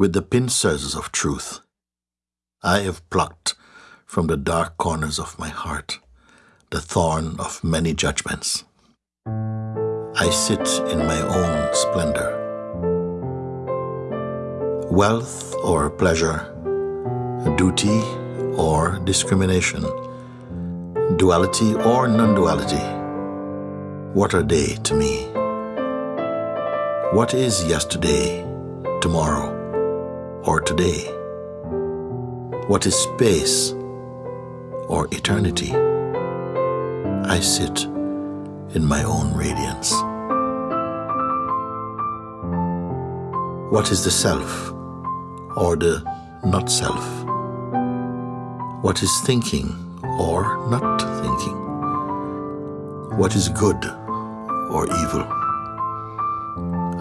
with the pincers of truth. I have plucked from the dark corners of my heart the thorn of many judgments. I sit in my own splendor. Wealth or pleasure, duty or discrimination, duality or non duality, what are they to me? What is yesterday, tomorrow, or today? What is space or eternity? I sit in my own radiance. What is the self or the not self? What is thinking or not thinking? What is good or evil?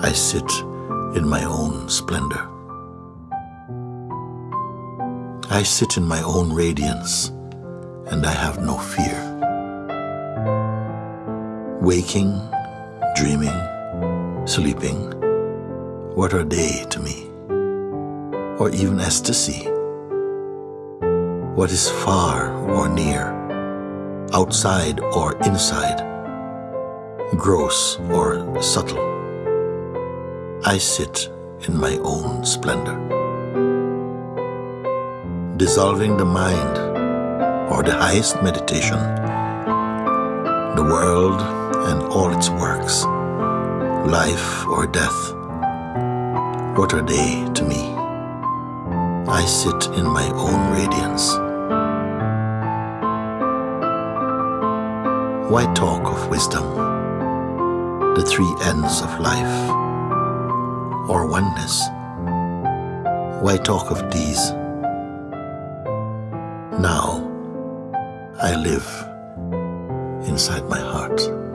I sit in my own splendor. I sit in my own radiance and I have no fear. Waking, dreaming, sleeping, what are they to me? Or even ecstasy? What is far or near, outside or inside, gross or subtle? I sit in my own splendor. Dissolving the mind or the highest meditation, the world and all its works, life or death, what are they to me? I sit in my own radiance. Why talk of wisdom, the three ends of life? or oneness. Why talk of these? Now I live inside my heart.